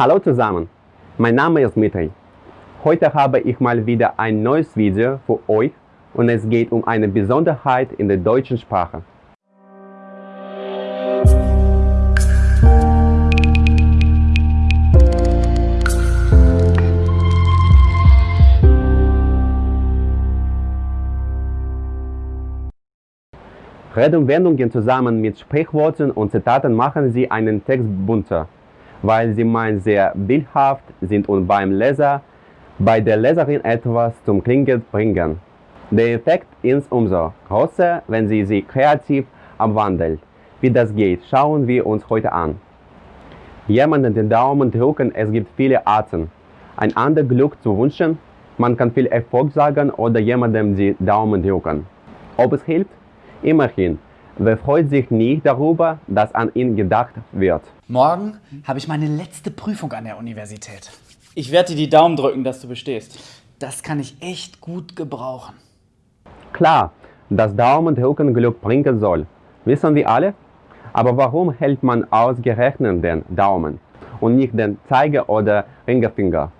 Hallo zusammen, mein Name ist Mitri. Heute habe ich mal wieder ein neues Video für euch und es geht um eine Besonderheit in der deutschen Sprache. Redewendungen zusammen mit Sprichworten und Zitaten machen sie einen Text bunter, weil sie meist sehr bildhaft sind und beim Leser, bei der Leserin etwas zum Klingen bringen. Der Effekt ist umso größer, wenn sie sie kreativ abwandelt. Wie das geht, schauen wir uns heute an. Jemanden den Daumen drücken, es gibt viele Arten. Ein anderes Glück zu wünschen, man kann viel Erfolg sagen oder jemandem die Daumen drücken. Ob es hilft? Immerhin, wer freut sich nicht darüber, dass an ihn gedacht wird? Morgen habe ich meine letzte Prüfung an der Universität. Ich werde dir die Daumen drücken, dass du bestehst. Das kann ich echt gut gebrauchen. Klar, dass Daumendrücken Glück bringen soll, wissen wir alle. Aber warum hält man ausgerechnet den Daumen und nicht den Zeiger- oder Ringerfinger?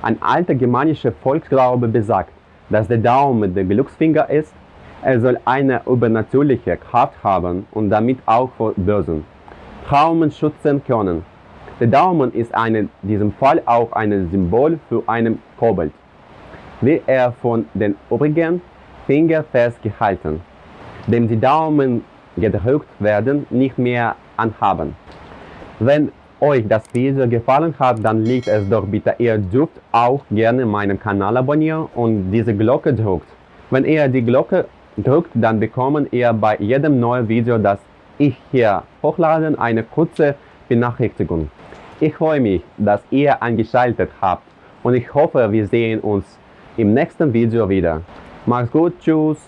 Ein alter germanischer Volksglaube besagt, dass der Daumen der Glücksfinger ist er soll eine übernatürliche Kraft haben und damit auch vor Bösen Traumen schützen können. Der Daumen ist in diesem Fall auch ein Symbol für einen Kobold. Wird er von den übrigen Fingern festgehalten, dem die Daumen gedrückt werden, nicht mehr anhaben. Wenn euch das Video gefallen hat, dann liegt es doch bitte, ihr dürft auch gerne meinen Kanal abonnieren und diese Glocke drückt. Wenn ihr die Glocke drückt, dann bekommen ihr bei jedem neuen Video, das ich hier hochlade, eine kurze Benachrichtigung. Ich freue mich, dass ihr eingeschaltet habt und ich hoffe, wir sehen uns im nächsten Video wieder. Macht's gut, tschüss!